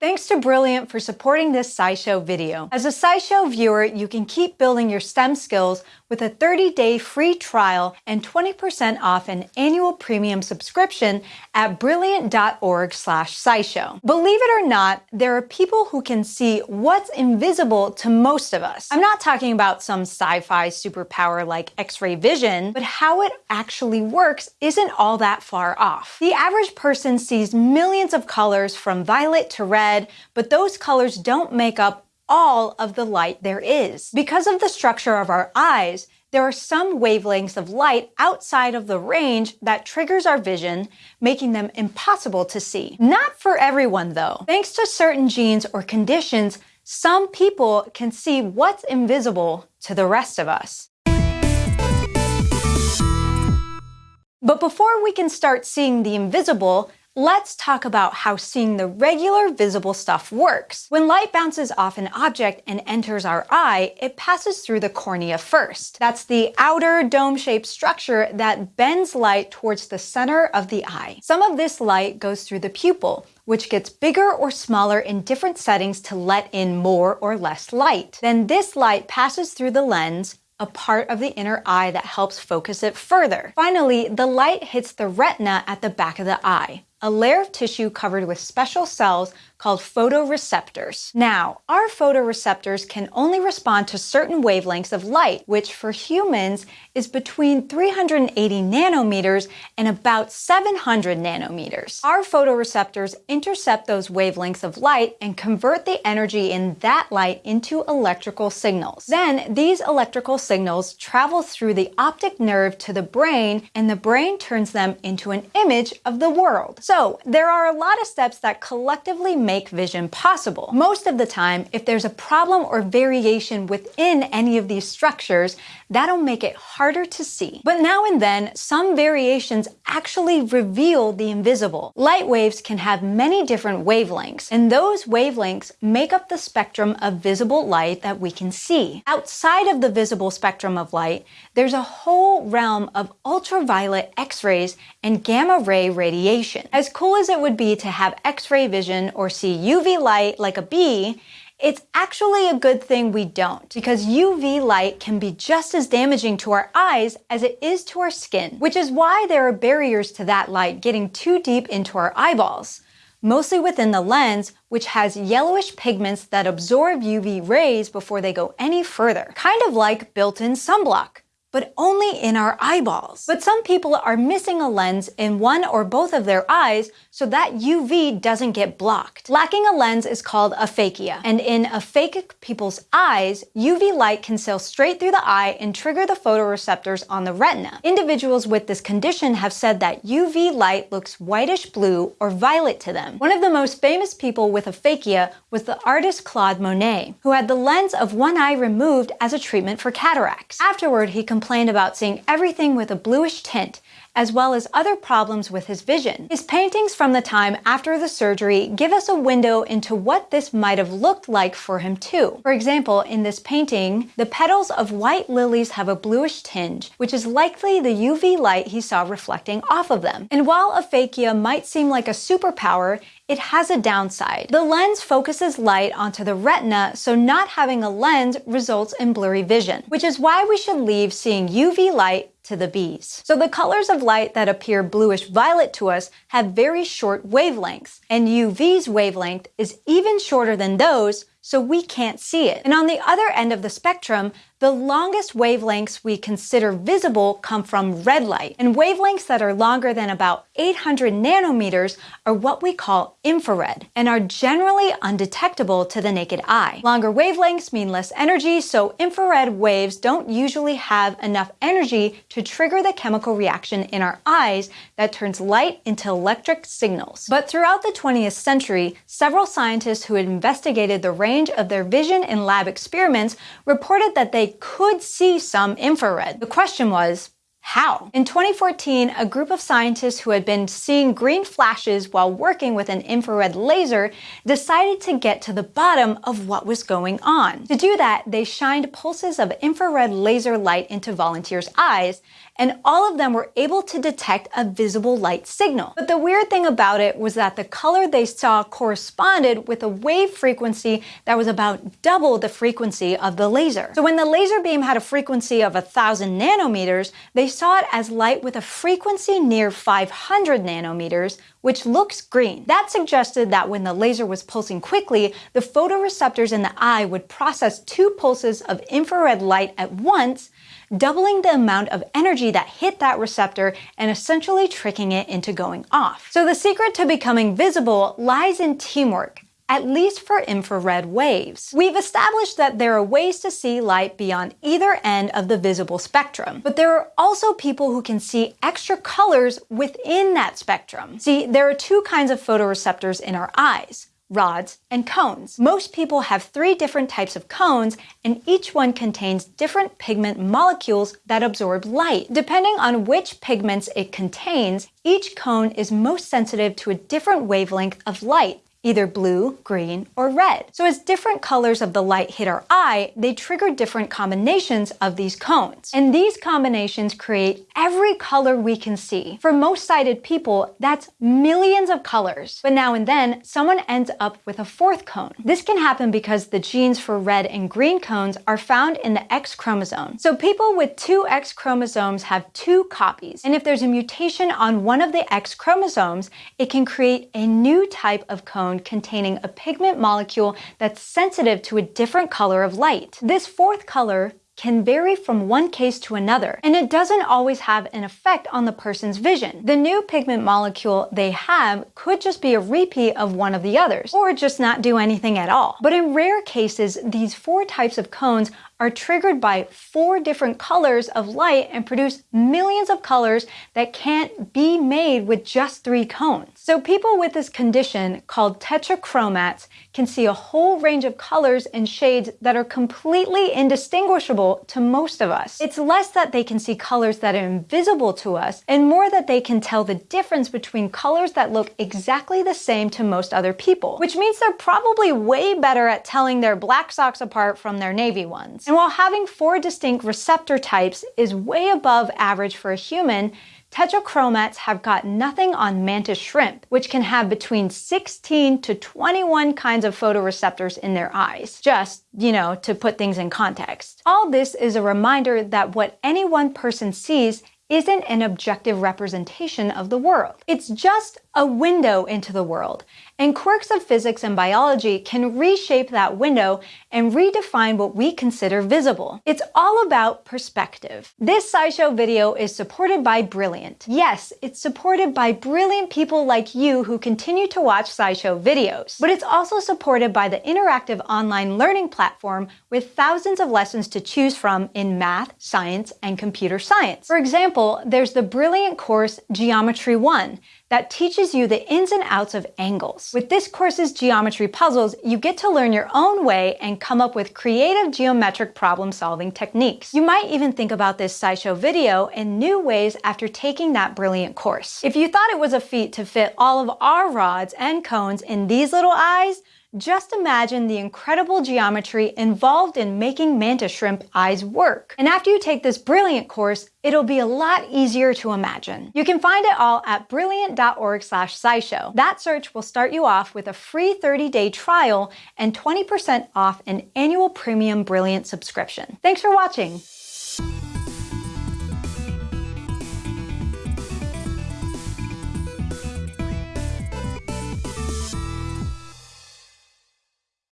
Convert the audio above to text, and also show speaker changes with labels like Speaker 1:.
Speaker 1: Thanks to Brilliant for supporting this SciShow video. As a SciShow viewer, you can keep building your STEM skills with a 30-day free trial and 20% off an annual premium subscription at brilliant.org slash scishow. Believe it or not, there are people who can see what's invisible to most of us. I'm not talking about some sci-fi superpower like X-ray vision, but how it actually works isn't all that far off. The average person sees millions of colors from violet to red red, but those colors don't make up all of the light there is. Because of the structure of our eyes, there are some wavelengths of light outside of the range that triggers our vision, making them impossible to see. Not for everyone though. Thanks to certain genes or conditions, some people can see what's invisible to the rest of us. But before we can start seeing the invisible, Let's talk about how seeing the regular visible stuff works. When light bounces off an object and enters our eye, it passes through the cornea first. That's the outer dome-shaped structure that bends light towards the center of the eye. Some of this light goes through the pupil, which gets bigger or smaller in different settings to let in more or less light. Then this light passes through the lens, a part of the inner eye that helps focus it further. Finally, the light hits the retina at the back of the eye a layer of tissue covered with special cells called photoreceptors. Now, our photoreceptors can only respond to certain wavelengths of light, which for humans is between 380 nanometers and about 700 nanometers. Our photoreceptors intercept those wavelengths of light and convert the energy in that light into electrical signals. Then these electrical signals travel through the optic nerve to the brain and the brain turns them into an image of the world. So there are a lot of steps that collectively make vision possible. Most of the time, if there's a problem or variation within any of these structures, that'll make it harder to see. But now and then, some variations actually reveal the invisible. Light waves can have many different wavelengths, and those wavelengths make up the spectrum of visible light that we can see. Outside of the visible spectrum of light, there's a whole realm of ultraviolet X-rays and gamma ray radiation. As cool as it would be to have X-ray vision or see UV light like a bee, it's actually a good thing we don't, because UV light can be just as damaging to our eyes as it is to our skin, which is why there are barriers to that light getting too deep into our eyeballs mostly within the lens, which has yellowish pigments that absorb UV rays before they go any further, kind of like built-in sunblock but only in our eyeballs. But some people are missing a lens in one or both of their eyes so that UV doesn't get blocked. Lacking a lens is called aphakia, and in aphakic people's eyes, UV light can sail straight through the eye and trigger the photoreceptors on the retina. Individuals with this condition have said that UV light looks whitish blue or violet to them. One of the most famous people with aphakia was the artist Claude Monet, who had the lens of one eye removed as a treatment for cataracts. Afterward, he complained about seeing everything with a bluish tint, as well as other problems with his vision. His paintings from the time after the surgery give us a window into what this might have looked like for him too. For example, in this painting, the petals of white lilies have a bluish tinge, which is likely the UV light he saw reflecting off of them. And while aphakia might seem like a superpower, it has a downside. The lens focuses light onto the retina, so not having a lens results in blurry vision, which is why we should leave seeing UV light to the bees. So the colors of light that appear bluish violet to us have very short wavelengths, and UV's wavelength is even shorter than those, so we can't see it. And on the other end of the spectrum, the longest wavelengths we consider visible come from red light, and wavelengths that are longer than about 800 nanometers are what we call infrared, and are generally undetectable to the naked eye. Longer wavelengths mean less energy, so infrared waves don't usually have enough energy to trigger the chemical reaction in our eyes that turns light into electric signals. But throughout the 20th century, several scientists who investigated the range of their vision in lab experiments reported that they could see some infrared. The question was, How? In 2014, a group of scientists who had been seeing green flashes while working with an infrared laser decided to get to the bottom of what was going on. To do that, they shined pulses of infrared laser light into volunteers' eyes and all of them were able to detect a visible light signal. But the weird thing about it was that the color they saw corresponded with a wave frequency that was about double the frequency of the laser. So when the laser beam had a frequency of 1000 nanometers, they saw it as light with a frequency near 500 nanometers, which looks green. That suggested that when the laser was pulsing quickly, the photoreceptors in the eye would process two pulses of infrared light at once, doubling the amount of energy that hit that receptor and essentially tricking it into going off. So the secret to becoming visible lies in teamwork at least for infrared waves. We've established that there are ways to see light beyond either end of the visible spectrum, but there are also people who can see extra colors within that spectrum. See, there are two kinds of photoreceptors in our eyes rods, and cones. Most people have three different types of cones, and each one contains different pigment molecules that absorb light. Depending on which pigments it contains, each cone is most sensitive to a different wavelength of light either blue, green, or red. So as different colors of the light hit our eye, they trigger different combinations of these cones. And these combinations create every color we can see. For most sighted people, that's millions of colors. But now and then, someone ends up with a fourth cone. This can happen because the genes for red and green cones are found in the X chromosome. So people with two X chromosomes have two copies. And if there's a mutation on one of the X chromosomes, it can create a new type of cone containing a pigment molecule that's sensitive to a different color of light. This fourth color can vary from one case to another, and it doesn't always have an effect on the person's vision. The new pigment molecule they have could just be a repeat of one of the others, or just not do anything at all. But in rare cases, these four types of cones are triggered by four different colors of light and produce millions of colors that can't be made with just three cones. So people with this condition called tetrachromats can see a whole range of colors and shades that are completely indistinguishable to most of us. It's less that they can see colors that are invisible to us and more that they can tell the difference between colors that look exactly the same to most other people, which means they're probably way better at telling their black socks apart from their navy ones. And while having four distinct receptor types is way above average for a human, tetrachromats have got nothing on mantis shrimp, which can have between 16 to 21 kinds of photoreceptors in their eyes. Just, you know, to put things in context. All this is a reminder that what any one person sees isn't an objective representation of the world. It's just a window into the world, and quirks of physics and biology can reshape that window and redefine what we consider visible. It's all about perspective. This SciShow video is supported by Brilliant. Yes, it's supported by brilliant people like you who continue to watch SciShow videos. But it's also supported by the interactive online learning platform with thousands of lessons to choose from in math, science, and computer science. For example, there's the Brilliant course Geometry 1 that teaches you the ins and outs of angles. With this course's geometry puzzles, you get to learn your own way and come up with creative geometric problem solving techniques. You might even think about this SciShow video in new ways after taking that brilliant course. If you thought it was a feat to fit all of our rods and cones in these little eyes, just imagine the incredible geometry involved in making mantis shrimp eyes work. And after you take this brilliant course, it'll be a lot easier to imagine. You can find it all at brilliant.org slash scishow. That search will start you off with a free 30-day trial and 20% off an annual premium Brilliant subscription. Thanks for watching.